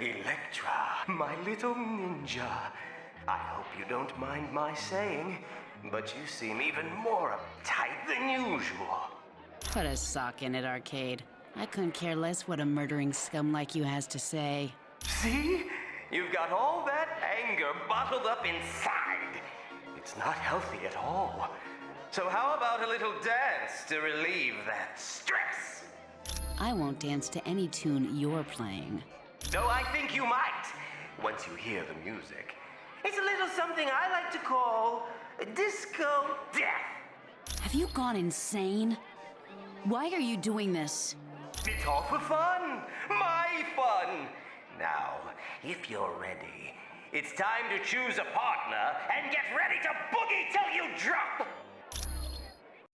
Elektra, my little ninja. I hope you don't mind my saying, but you seem even more uptight than usual. Put a sock in it, Arcade. I couldn't care less what a murdering scum like you has to say. See? You've got all that anger bottled up inside. It's not healthy at all. So, how about a little dance to relieve that stress? I won't dance to any tune you're playing. Though I think you might, once you hear the music. It's a little something I like to call disco death. Have you gone insane? Why are you doing this? It's all for fun, my fun. Now, if you're ready, it's time to choose a partner and get ready to